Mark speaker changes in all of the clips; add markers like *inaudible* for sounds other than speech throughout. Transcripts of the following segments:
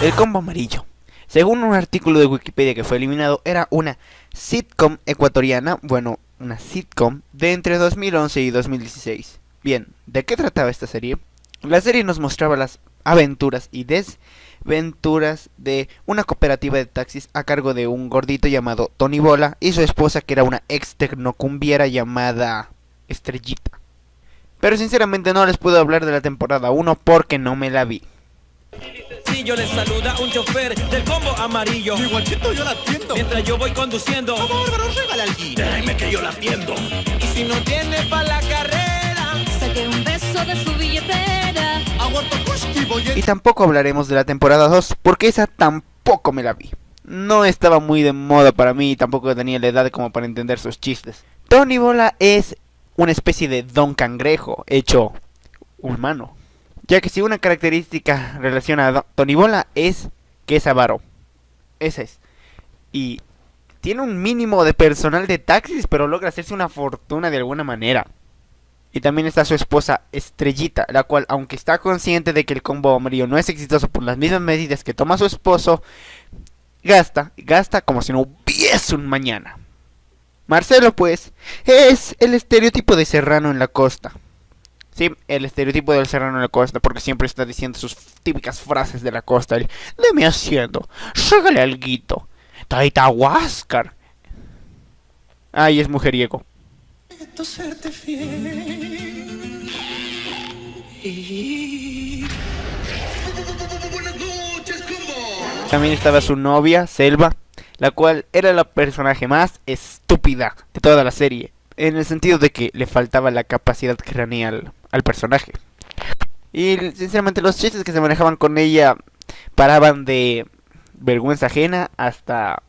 Speaker 1: El combo
Speaker 2: amarillo. Según un artículo de Wikipedia que fue eliminado, era una sitcom ecuatoriana, bueno, una sitcom de entre 2011 y 2016. Bien, ¿de qué trataba esta serie? La serie nos mostraba las aventuras y desventuras de una cooperativa de taxis a cargo de un gordito llamado Tony Bola y su esposa que era una ex tecnocumbiera llamada Estrellita. Pero sinceramente no les puedo hablar de la temporada 1 porque no me la vi.
Speaker 1: yo les saluda un chofer del combo amarillo.
Speaker 3: Igualito yo la atiendo.
Speaker 1: Mientras yo voy conduciendo.
Speaker 3: Como bárbaro, regala.
Speaker 1: Déjeme que yo la atiendo. Y si no tiene pa' la carrera,
Speaker 4: Saqué un beso de su billetera.
Speaker 2: Y tampoco hablaremos de la temporada 2 porque esa tampoco me la vi. No estaba muy de moda para mí y tampoco tenía la edad como para entender sus chistes. Tony Bola es una especie de Don Cangrejo hecho humano. Ya que si una característica relaciona a Tony Bola es que es avaro. Esa es. Y tiene un mínimo de personal de taxis, pero logra hacerse una fortuna de alguna manera. Y también está su esposa Estrellita, la cual, aunque está consciente de que el combo amarillo no es exitoso por las mismas medidas que toma su esposo, gasta, gasta como si no hubiese un mañana. Marcelo, pues, es el estereotipo de serrano en la costa. Sí, el estereotipo del serrano en la costa, porque siempre está diciendo sus típicas frases de la costa. El, Deme haciendo, ságale alguito, taita huáscar. Ay, es mujeriego.
Speaker 1: Prometo serte fiel. Y...
Speaker 2: También estaba su novia, Selva, la cual era la personaje más estúpida de toda la serie, en el sentido de que le faltaba la capacidad craneal al personaje. Y sinceramente los chistes que se manejaban con ella paraban de vergüenza ajena hasta...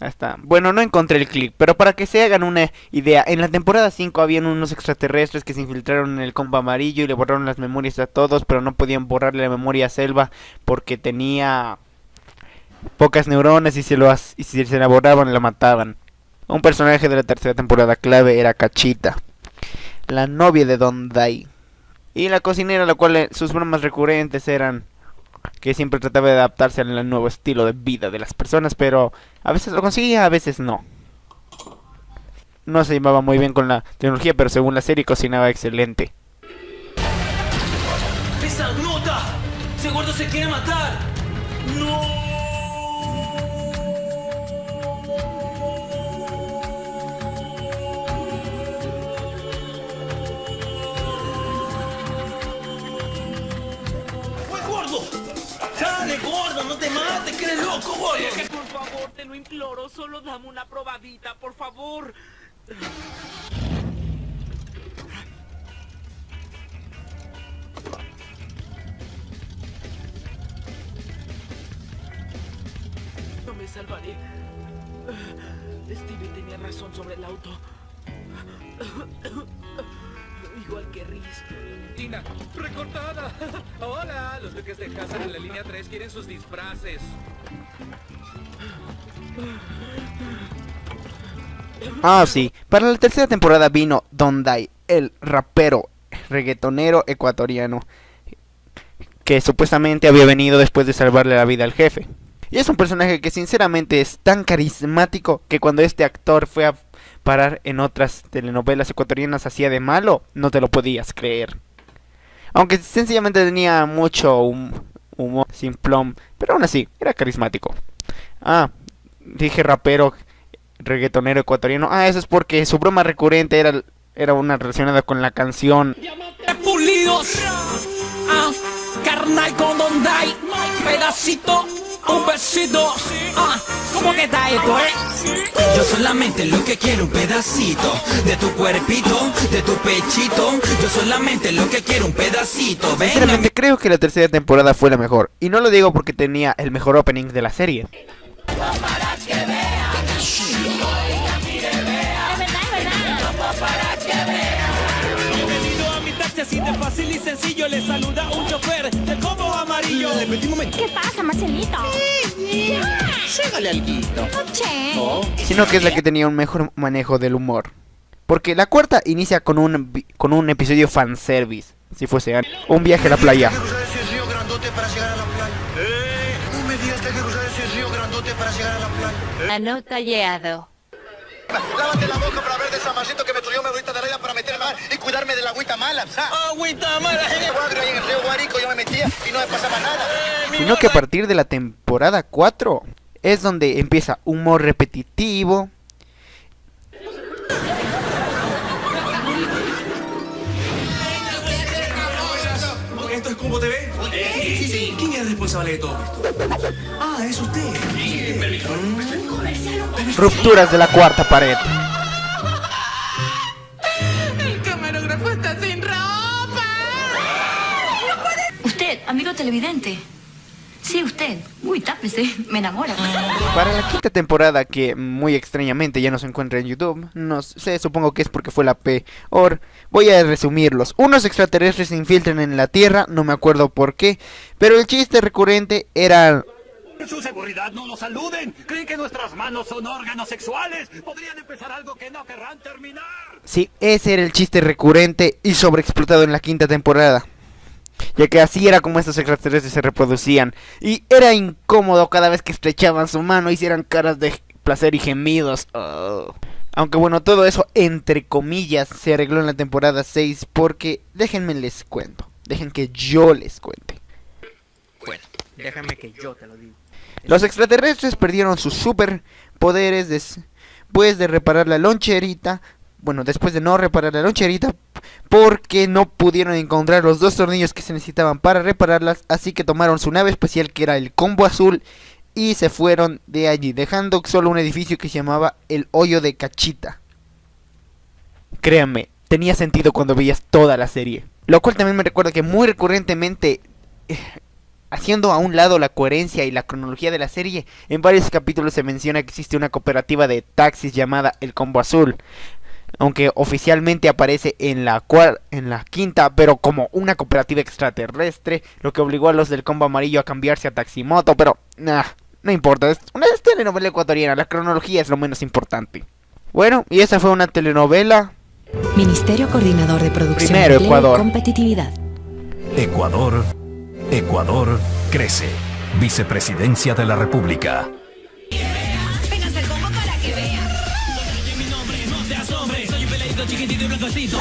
Speaker 2: mm, hasta... Bueno, no encontré el clip, pero para que se hagan una idea, en la temporada 5 habían unos extraterrestres que se infiltraron en el combo amarillo y le borraron las memorias a todos, pero no podían borrarle la memoria a Selva porque tenía pocas neuronas y, se lo si se la borraban la mataban. Un personaje de la tercera temporada clave era Cachita, la novia de Don Dai. Y la cocinera, la cual eh, sus bromas recurrentes eran que siempre trataba de adaptarse al nuevo estilo de vida de las personas, pero a veces lo conseguía, a veces no. No se llevaba muy bien con la tecnología, pero según la serie cocinaba excelente.
Speaker 1: ¡Esa nota! ¡Ese se quiere matar! ¡No! Gordo! ¡No te loco, gordo!
Speaker 5: Por favor, te lo imploro, solo dame una probadita, por favor. No me salvaré. Stevie tenía razón sobre el auto. Igual que Riz.
Speaker 6: Tina, recortada. *laughs* Hola, los duques de casa en la línea 3 quieren sus disfraces.
Speaker 2: Ah, sí. Para la tercera temporada vino Don Dai, el rapero reggaetonero ecuatoriano, que supuestamente había venido después de salvarle la vida al jefe. Y es un personaje que sinceramente es tan carismático que cuando este actor fue a en otras telenovelas ecuatorianas hacía de malo, no te lo podías creer. Aunque sencillamente tenía mucho hum- humor simplón, pero aún así, era carismático. Ah, dije rapero reggaetonero ecuatoriano. Ah, eso es porque su broma recurrente era, era una relacionada con la canción.
Speaker 1: pulidos. Ah. Pedacito, ¿cómo que está esto, eh?
Speaker 7: Yo solamente lo que quiero un pedacito de tu cuerpito, de tu pechito. Yo solamente lo que quiero un pedacito. Venga,
Speaker 2: Sinceramente creo que la tercera temporada fue la mejor. Y no lo digo porque tenía el mejor opening de la serie.
Speaker 7: Así de fácil y sencillo le saluda un chofer del combo amarillo.
Speaker 4: ¿Qué pasa, Marcelito?
Speaker 3: Llégale alguito.
Speaker 4: Che.
Speaker 2: Sino que es la que tenía un mejor manejo del humor. Porque la cuarta inicia con un, con un episodio fanservice. Si fuese un viaje a la playa.
Speaker 3: cruzar ese río grandote para llegar a la playa. No me digas que hay que cruzar ese río grandote para llegar a la playa.
Speaker 4: Anotallado.
Speaker 3: Lávate la boca para ver de ese amarrito que me tuyó mi agüita de la para meter mar y cuidarme de la agüita mala.
Speaker 7: Agüita mala.
Speaker 3: En el Guagrio, ahí en el río Guarico, yo me metía y no me pasaba nada.
Speaker 2: Sino que a partir de la temporada 4 es donde empieza humor repetitivo.
Speaker 6: ¿Esto es Combo TV? Sí, sí. ¿Quién es el responsable de todo esto? Ah, es usted.
Speaker 2: Rupturas de la cuarta pared.
Speaker 4: El camarógrafo está sin ropa. Usted, amigo televidente. Sí, usted. Uy, tápese. Me enamora.
Speaker 2: Para la quinta temporada, que muy extrañamente ya no se encuentra en YouTube, no sé, supongo que es porque fue la peor. Voy a resumirlos. Unos extraterrestres se infiltran en la Tierra, no me acuerdo por qué, pero el chiste recurrente era
Speaker 1: Su seguridad no nos saluden. ¿Creen que nuestras manos son órganos sexuales? Podrían empezar algo que no querrán terminar.
Speaker 2: Sí, ese era el chiste recurrente y sobreexplotado en la quinta temporada. Ya que así era como estos extraterrestres se reproducían. Y era incómodo cada vez que estrechaban su mano, hicieran caras de placer y gemidos. Oh. Aunque bueno, todo eso entre comillas se arregló en la temporada 6 porque déjenme les cuento. Dejen que yo les cuente.
Speaker 8: Bueno, déjame que yo te lo digo.
Speaker 2: Los extraterrestres perdieron sus superpoderes después de reparar la loncherita. Bueno, después de no reparar la loncherita. Porque no pudieron encontrar los dos tornillos que se necesitaban para repararlas. Así que tomaron su nave especial que era el combo azul. Y se fueron de allí, dejando solo un edificio que se llamaba el hoyo de cachita. Créanme, tenía sentido cuando veías toda la serie. Lo cual también me recuerda que muy recurrentemente eh, haciendo a un lado la coherencia y la cronología de la serie, en varios capítulos se menciona que existe una cooperativa de taxis llamada El Combo Azul. Aunque oficialmente aparece en la, cuar- en la quinta, pero como una cooperativa extraterrestre, lo que obligó a los del Combo Amarillo a cambiarse a Taximoto, pero nah, no importa, es una telenovela ecuatoriana, la cronología es lo menos importante. Bueno, y esa fue una telenovela.
Speaker 9: Ministerio Coordinador de Producción
Speaker 2: Primero, Ecuador.
Speaker 9: Competitividad.
Speaker 10: Ecuador. Ecuador crece. Vicepresidencia de la República.
Speaker 7: chiquitito y blancocito.